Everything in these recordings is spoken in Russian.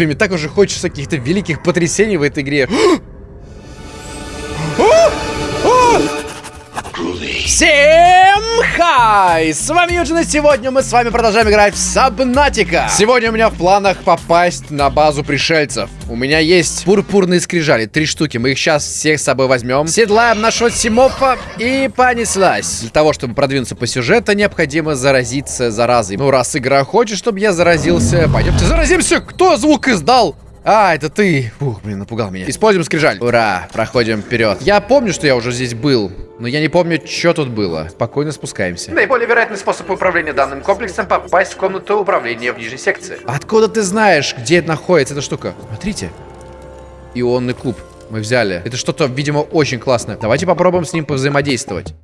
Блин, мне так уже хочется каких-то великих потрясений в этой игре. Всем хай! С вами Юджин, и сегодня мы с вами продолжаем играть в Сабнатика. Сегодня у меня в планах попасть на базу пришельцев. У меня есть пурпурные скрижали, три штуки. Мы их сейчас всех с собой возьмем. Седлаем нашего Симопа и понеслась. Для того, чтобы продвинуться по сюжету, необходимо заразиться заразой. Ну, раз игра хочет, чтобы я заразился, пойдемте заразимся. Кто звук издал? А, это ты. Ух, блин, напугал меня. Используем скрижаль. Ура, проходим вперед. Я помню, что я уже здесь был, но я не помню, что тут было. Спокойно спускаемся. Наиболее вероятный способ управления данным комплексом попасть в комнату управления в нижней секции. Откуда ты знаешь, где это находится эта штука? Смотрите. Ионный куб. Мы взяли. Это что-то, видимо, очень классное. Давайте попробуем с ним повзаимодействовать.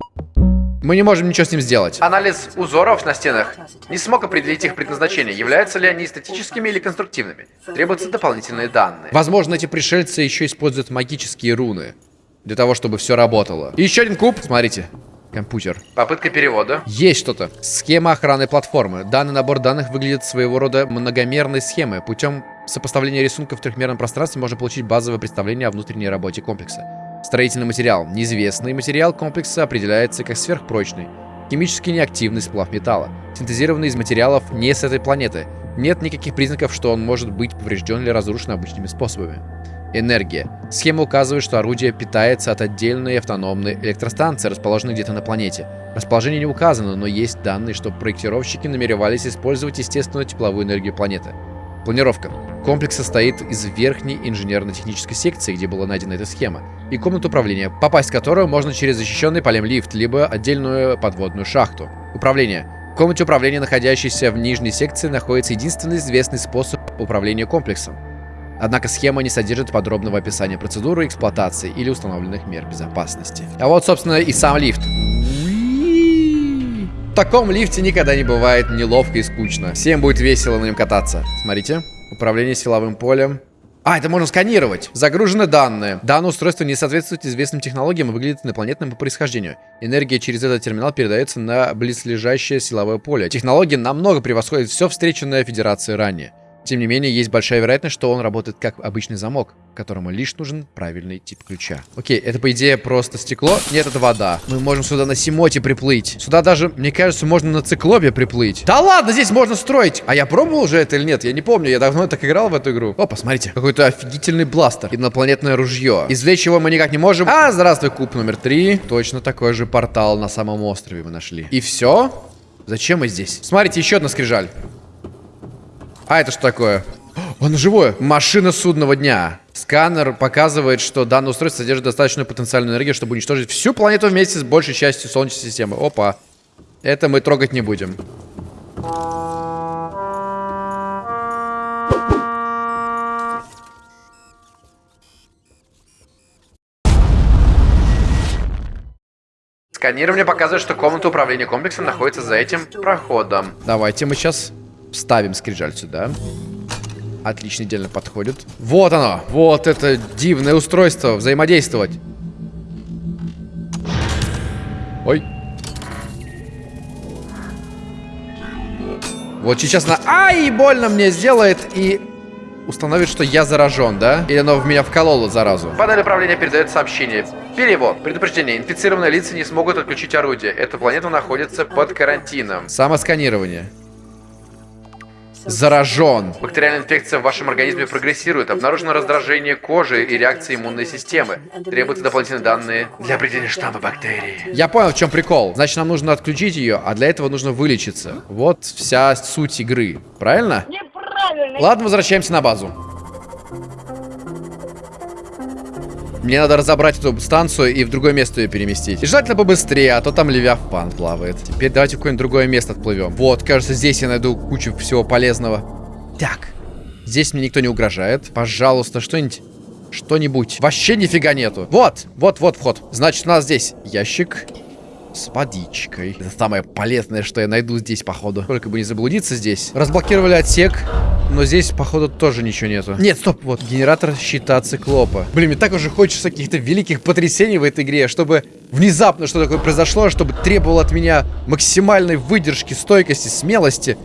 Мы не можем ничего с ним сделать. Анализ узоров на стенах не смог определить их предназначение. Являются ли они эстетическими или конструктивными? Требуются дополнительные данные. Возможно, эти пришельцы еще используют магические руны. Для того, чтобы все работало. И еще один куб. Смотрите. Компьютер. Попытка перевода. Есть что-то. Схема охраны платформы. Данный набор данных выглядит своего рода многомерной схемой. Путем сопоставления рисунков в трехмерном пространстве можно получить базовое представление о внутренней работе комплекса. Строительный материал. Неизвестный материал комплекса определяется как сверхпрочный. Химически неактивный сплав металла. Синтезированный из материалов не с этой планеты. Нет никаких признаков, что он может быть поврежден или разрушен обычными способами. Энергия. Схема указывает, что орудие питается от отдельной автономной электростанции, расположенной где-то на планете. Расположение не указано, но есть данные, что проектировщики намеревались использовать естественную тепловую энергию планеты. Планировка. Комплекс состоит из верхней инженерно-технической секции, где была найдена эта схема, и комнат управления, попасть в которую можно через защищенный полем лифт, либо отдельную подводную шахту. Управление. В комнате управления, находящейся в нижней секции, находится единственный известный способ управления комплексом. Однако схема не содержит подробного описания процедуры эксплуатации или установленных мер безопасности. А вот, собственно, и сам лифт. Таком лифте никогда не бывает неловко и скучно. Всем будет весело на нем кататься. Смотрите. Управление силовым полем. А, это можно сканировать. Загружены данные. Данное устройство не соответствует известным технологиям и выглядит инопланетным по происхождению. Энергия через этот терминал передается на близлежащее силовое поле. Технология намного превосходит все встреченное Федерацией ранее. Тем не менее, есть большая вероятность, что он работает как обычный замок, которому лишь нужен правильный тип ключа. Окей, это по идее просто стекло. Нет, это вода. Мы можем сюда на Симоте приплыть. Сюда даже, мне кажется, можно на циклопе приплыть. Да ладно, здесь можно строить. А я пробовал уже это или нет? Я не помню. Я давно так играл в эту игру. О, посмотрите. Какой-то офигительный бластер. Инопланетное ружье. Извлечь его мы никак не можем. А, здравствуй, куб номер три. Точно такой же портал на самом острове мы нашли. И все? Зачем мы здесь? Смотрите, еще одна скрижаль. А это что такое? Он живое. Машина судного дня. Сканер показывает, что данное устройство содержит достаточную потенциальную энергию, чтобы уничтожить всю планету вместе с большей частью Солнечной системы. Опа. Это мы трогать не будем. Сканирование показывает, что комната управления комплексом находится за этим проходом. Давайте мы сейчас Ставим скрижаль сюда. Отлично, идеально подходит. Вот оно! Вот это дивное устройство. Взаимодействовать. Ой. Вот сейчас на... Ай, больно мне сделает и установит, что я заражен, да? Или оно в меня вкололо заразу? Панель управления передает сообщение. Перевод. Предупреждение. Инфицированные лица не смогут отключить орудие. Эта планета находится под карантином. Самосканирование заражен. Бактериальная инфекция в вашем организме прогрессирует. Обнаружено раздражение кожи и реакции иммунной системы. Требуются дополнительные данные для определения штамма бактерий. Я понял, в чем прикол. Значит, нам нужно отключить ее, а для этого нужно вылечиться. Вот вся суть игры. Правильно? Неправильно. Ладно, возвращаемся на базу. Мне надо разобрать эту станцию и в другое место ее переместить. И желательно побыстрее, а то там Левиафан плавает. Теперь давайте в какое-нибудь другое место отплывем. Вот, кажется, здесь я найду кучу всего полезного. Так. Здесь мне никто не угрожает. Пожалуйста, что-нибудь... Что-нибудь. Вообще нифига нету. Вот, вот, вот вход. Значит, у нас здесь ящик с водичкой. Это самое полезное, что я найду здесь, походу. Только бы не заблудиться здесь. Разблокировали отсек. Но здесь, походу, тоже ничего нету. Нет, стоп, вот, генератор щита циклопа. Блин, мне так уже хочется каких-то великих потрясений в этой игре, чтобы внезапно что такое произошло, чтобы требовало от меня максимальной выдержки, стойкости, смелости.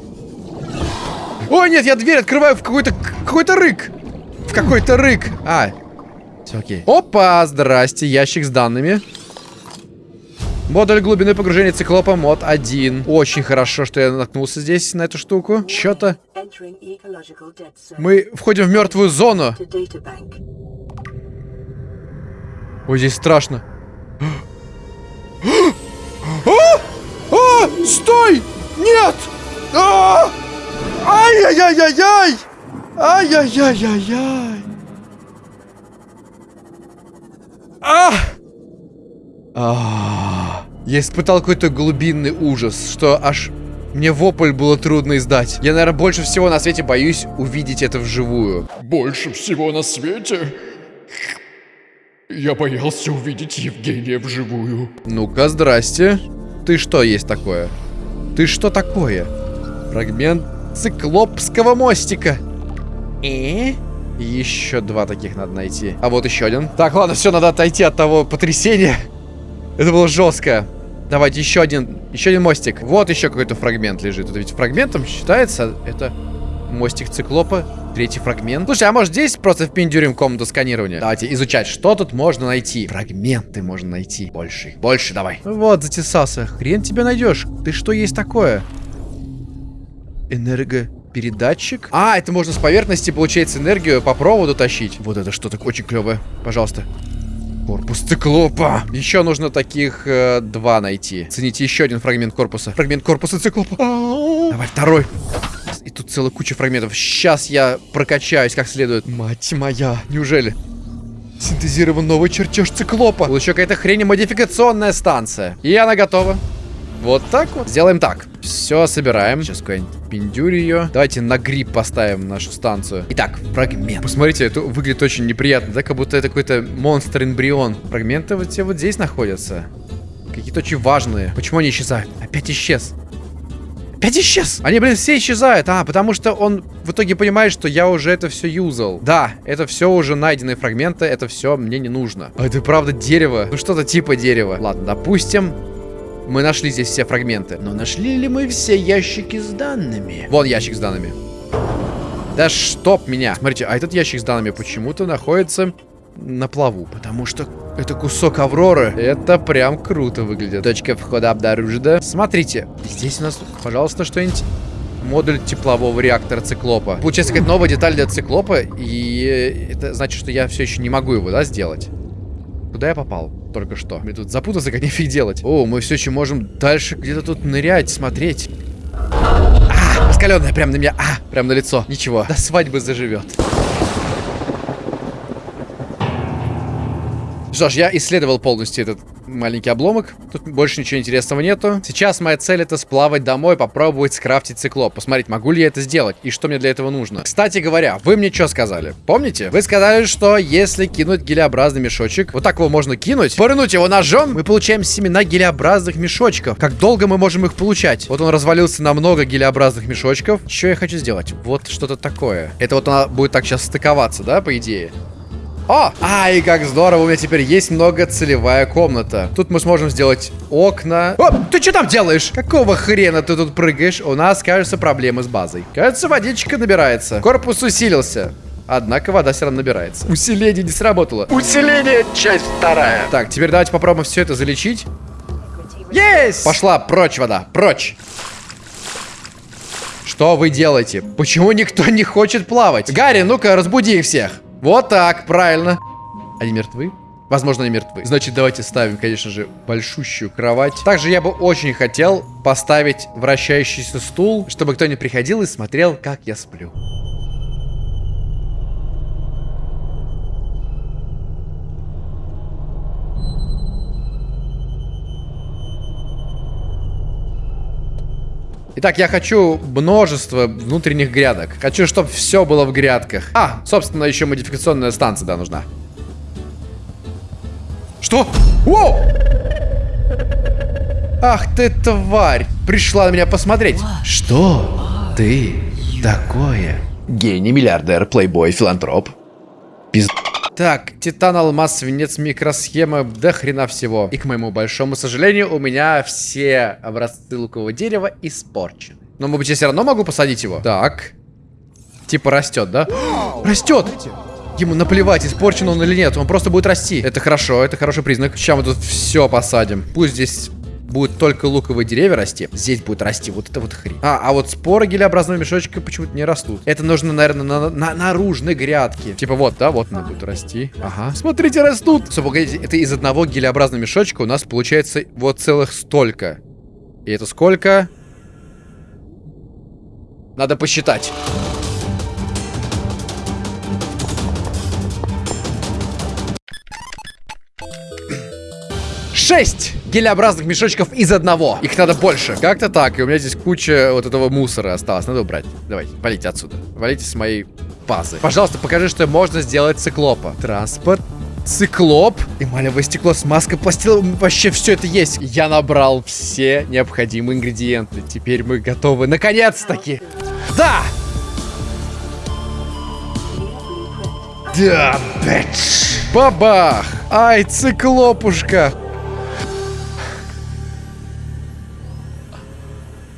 Ой, нет, я дверь открываю в какой-то какой-то рык. В какой-то рык. А, все окей. Опа, здрасте, ящик с данными. Модуль глубины погружения циклопа мод 1. Очень хорошо, что я наткнулся здесь на эту штуку. Что-то. Мы входим в мертвую зону. Ой, здесь страшно. А! А! Стой! Нет! А! Ай-яй-яй-яй-яй! Ай-яй-яй-яй-яй! А! А! Я испытал какой-то глубинный ужас, что аж мне вопль было трудно издать. Я, наверное, больше всего на свете боюсь увидеть это вживую. Больше всего на свете я боялся увидеть Евгения вживую. Ну-ка, здрасте. Ты что есть такое? Ты что такое? Фрагмент циклопского мостика. И? Еще два таких надо найти. А вот еще один. Так, ладно, все, надо отойти от того потрясения. Это было жестко. Давайте еще один, еще один мостик. Вот еще какой-то фрагмент лежит. Это ведь фрагментом считается. Это мостик циклопа. Третий фрагмент. Слушай, а может здесь просто впендюрим комнату сканирования? Давайте изучать, что тут можно найти. Фрагменты можно найти. Больше. Больше давай. Вот, затесался. Хрен тебе найдешь. Ты что есть такое? Энергопередатчик? А, это можно с поверхности, получается, энергию по проводу тащить. Вот это что-то очень клевое. Пожалуйста. Корпус циклопа. Еще нужно таких э, два найти. Цените еще один фрагмент корпуса. Фрагмент корпуса циклопа. Давай второй. И тут целая куча фрагментов. Сейчас я прокачаюсь как следует. Мать моя, неужели? Синтезирован новый чертеж циклопа. Был еще какая-то хрень модификационная станция. И она готова. Вот так вот. Сделаем так. Все собираем. Сейчас какой-нибудь пиндюрь ее. Давайте на гриб поставим нашу станцию. Итак, фрагмент. Посмотрите, это выглядит очень неприятно, да? Как будто это какой-то монстр-эмбрион. Фрагменты вот все вот здесь находятся. Какие-то очень важные. Почему они исчезают? Опять исчез. Опять исчез! Они, блин, все исчезают. А, потому что он в итоге понимает, что я уже это все юзал. Да, это все уже найденные фрагменты, это все мне не нужно. А это правда дерево. Ну что-то типа дерева. Ладно, допустим, мы нашли здесь все фрагменты. Но нашли ли мы все ящики с данными? Вон ящик с данными. Да чтоб меня. Смотрите, а этот ящик с данными почему-то находится на плаву. Потому что это кусок Авроры. Это прям круто выглядит. Точка входа обнаружена. Смотрите, здесь у нас, пожалуйста, что-нибудь модуль теплового реактора циклопа. Получается, какая-то новая деталь для циклопа, и это значит, что я все еще не могу его, да, сделать. Куда я попал? Только что. Мне тут запутаться, как нифиг делать. О, мы все еще можем дальше где-то тут нырять, смотреть. А, раскаленная прям на меня. А, прям на лицо. Ничего, до свадьбы заживет. Что ж, я исследовал полностью этот маленький обломок. Тут больше ничего интересного нету. Сейчас моя цель это сплавать домой, попробовать скрафтить циклоп. Посмотреть, могу ли я это сделать и что мне для этого нужно. Кстати говоря, вы мне что сказали? Помните? Вы сказали, что если кинуть гелеобразный мешочек, вот так его можно кинуть, порынуть его ножом, мы получаем семена гелеобразных мешочков. Как долго мы можем их получать? Вот он развалился на много гелеобразных мешочков. Что я хочу сделать? Вот что-то такое. Это вот она будет так сейчас стыковаться, да, по идее? О! Ай, как здорово, у меня теперь есть многоцелевая комната. Тут мы сможем сделать окна. О, ты что там делаешь? Какого хрена ты тут прыгаешь? У нас, кажется, проблемы с базой. Кажется, водичка набирается. Корпус усилился. Однако вода все равно набирается. Усиление не сработало. Усиление, часть вторая. Так, теперь давайте попробуем все это залечить. Есть! Пошла прочь вода, прочь. Что вы делаете? Почему никто не хочет плавать? Гарри, ну-ка, разбуди их всех. Вот так, правильно. Они мертвы? Возможно, они мертвы. Значит, давайте ставим, конечно же, большущую кровать. Также я бы очень хотел поставить вращающийся стул, чтобы кто-нибудь приходил и смотрел, как я сплю. Итак, я хочу множество внутренних грядок. Хочу, чтобы все было в грядках. А, собственно, еще модификационная станция, да, нужна. Что? О! Ах ты, тварь! Пришла на меня посмотреть. Что ты такое? Гений, миллиардер, плейбой, филантроп. Пиз... Так, титан, алмаз, свинец, микросхема, до хрена всего. И к моему большому сожалению, у меня все образцы лукового дерева испорчены. Но, может быть, я все равно могу посадить его? Так. Типа растет, да? Растет! Ему наплевать, испорчен он или нет, он просто будет расти. Это хорошо, это хороший признак. Сейчас мы тут все посадим. Пусть здесь будут только луковые деревья расти, здесь будет расти вот это вот хрень. А, а вот споры гелеобразного мешочка почему-то не растут. Это нужно, наверное, на, на наружной грядке. Типа вот, да, вот она будет расти. Ага. Смотрите, растут. Стоп, погодите, это из одного гелеобразного мешочка у нас получается вот целых столько. И это сколько? Надо посчитать. 6 гелеобразных мешочков из одного. Их надо больше. Как-то так. И у меня здесь куча вот этого мусора осталось. Надо убрать. Давайте, валите отсюда. Валите с моей базы. Пожалуйста, покажи, что можно сделать циклопа. Транспорт. Циклоп, эмалевое стекло, смазка, пластила, вообще все это есть. Я набрал все необходимые ингредиенты. Теперь мы готовы. Наконец-таки. Да! Да, бэч. Бабах! Ай, циклопушка!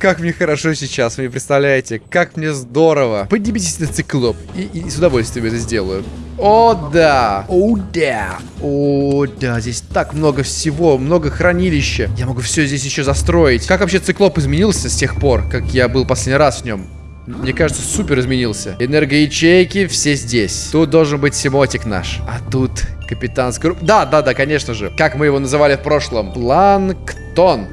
Как мне хорошо сейчас, вы не представляете? Как мне здорово. Поднимитесь на циклоп. И, и с удовольствием это сделаю. О, да. О, да. О, да. Здесь так много всего. Много хранилища. Я могу все здесь еще застроить. Как вообще циклоп изменился с тех пор, как я был последний раз в нем? Мне кажется, супер изменился. Энергоячейки все здесь. Тут должен быть Симотик наш. А тут капитанский... Да, да, да, конечно же. Как мы его называли в прошлом. Планктон.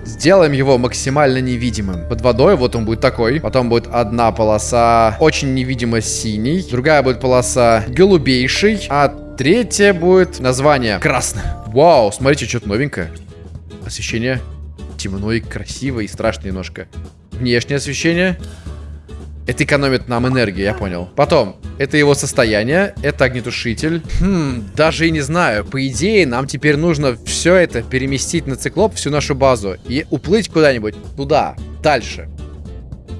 Сделаем его максимально невидимым. Под водой вот он будет такой. Потом будет одна полоса очень невидимо синий. Другая будет полоса голубейший. А третья будет название красный. Вау, смотрите, что-то новенькое. Освещение темно и красиво и страшно немножко. Внешнее освещение это экономит нам энергию, я понял. Потом, это его состояние, это огнетушитель. Хм, даже и не знаю. По идее, нам теперь нужно все это переместить на циклоп, всю нашу базу, и уплыть куда-нибудь туда, дальше.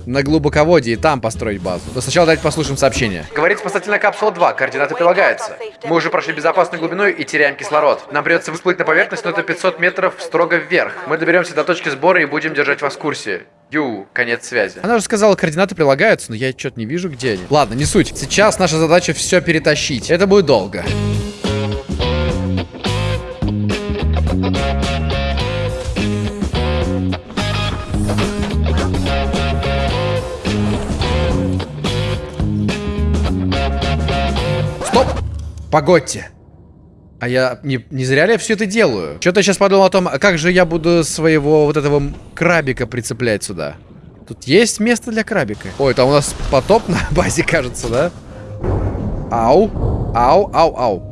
На глубоководье и там построить базу. Но сначала давайте послушаем сообщение. Говорит спасательная капсула 2, координаты прилагаются. Мы уже прошли безопасную глубину и теряем кислород. Нам придется всплыть на поверхность, но это 500 метров строго вверх. Мы доберемся до точки сбора и будем держать вас в курсе. Ю, конец связи. Она уже сказала, координаты прилагаются, но я что-то не вижу, где они. Ладно, не суть. Сейчас наша задача все перетащить. Это будет долго. Погодьте. А я не, не зря ли я все это делаю? Что-то сейчас подумал о том, а как же я буду своего вот этого крабика прицеплять сюда. Тут есть место для крабика. Ой, это у нас потоп на базе, кажется, да? Ау. Ау, ау, ау.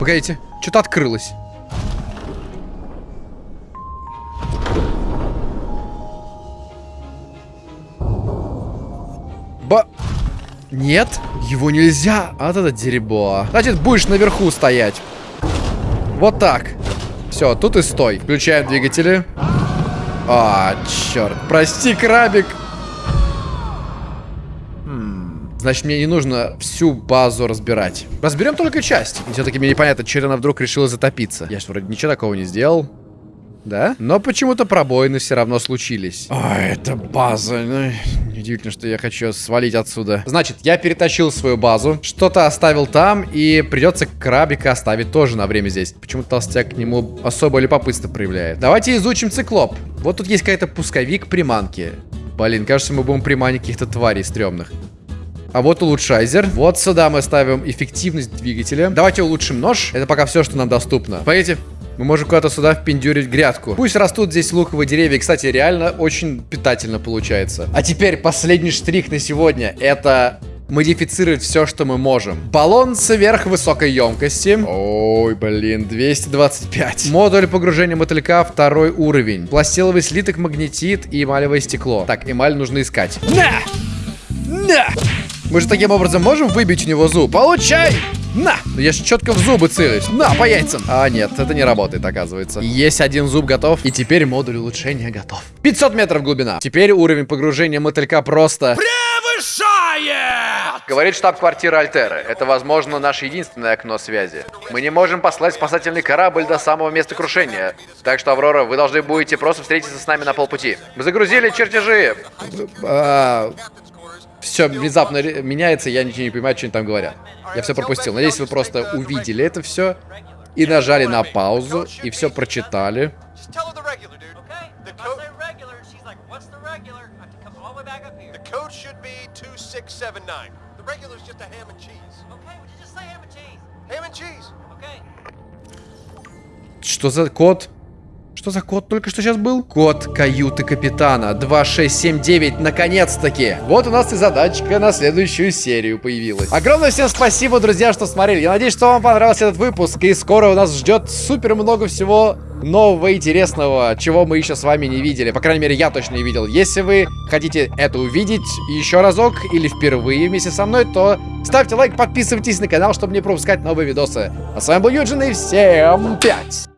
Погодите, что-то открылось. Ба... Нет, его нельзя. А вот это дерьмо. Значит, будешь наверху стоять. Вот так. Все, тут и стой. Включаем двигатели. А, черт. Прости, крабик. Хм, значит, мне не нужно всю базу разбирать. Разберем только часть. Все-таки мне непонятно, она вдруг решила затопиться. Я что, вроде ничего такого не сделал. Да? Но почему-то пробоины все равно случились. А, это база. Ну, Удивительно, что я хочу свалить отсюда. Значит, я перетащил свою базу, что-то оставил там, и придется крабика оставить тоже на время здесь. Почему толстяк к нему особо любопытство проявляет. Давайте изучим циклоп. Вот тут есть какая-то пусковик приманки. Блин, кажется, мы будем приманить каких-то тварей стрёмных. А вот улучшайзер. Вот сюда мы ставим эффективность двигателя. Давайте улучшим нож. Это пока все, что нам доступно. Пойдите. Мы можем куда-то сюда впендюрить грядку. Пусть растут здесь луковые деревья. Кстати, реально очень питательно получается. А теперь последний штрих на сегодня. Это модифицировать все, что мы можем. Баллон сверхвысокой емкости. Ой, блин, 225. Модуль погружения мотылька второй уровень. Пластиловый слиток, магнетит и эмалевое стекло. Так, эмаль нужно искать. На! На! Мы же таким образом можем выбить у него зуб. Получай! На! Я же четко в зубы целюсь. На, по яйцам. А, нет, это не работает, оказывается. Есть один зуб готов. И теперь модуль улучшения готов. 500 метров глубина. Теперь уровень погружения мотылька просто... Превышает! Говорит штаб-квартира Альтеры. Это, возможно, наше единственное окно связи. Мы не можем послать спасательный корабль до самого места крушения. Так что, Аврора, вы должны будете просто встретиться с нами на полпути. Мы загрузили чертежи. Все внезапно меняется, я ничего не понимаю, что они там говорят. Я все пропустил. Надеюсь, вы просто увидели это все и нажали на паузу, и все прочитали. Just tell her the regular, dude. Okay. The If I code, say regular, she's like, what's the regular? I have to come all the way back up here. the code should be 2679. The regular's just a ham and cheese. Okay, would you just say ham and cheese? Ham and cheese. Okay. Что за код? Что за код только что сейчас был? Код каюты капитана 2679, наконец-таки. Вот у нас и задачка на следующую серию появилась. Огромное всем спасибо, друзья, что смотрели. Я надеюсь, что вам понравился этот выпуск. И скоро у нас ждет супер много всего нового и интересного, чего мы еще с вами не видели. По крайней мере, я точно не видел. Если вы хотите это увидеть еще разок или впервые вместе со мной, то ставьте лайк, подписывайтесь на канал, чтобы не пропускать новые видосы. А с вами был Юджин и всем пять!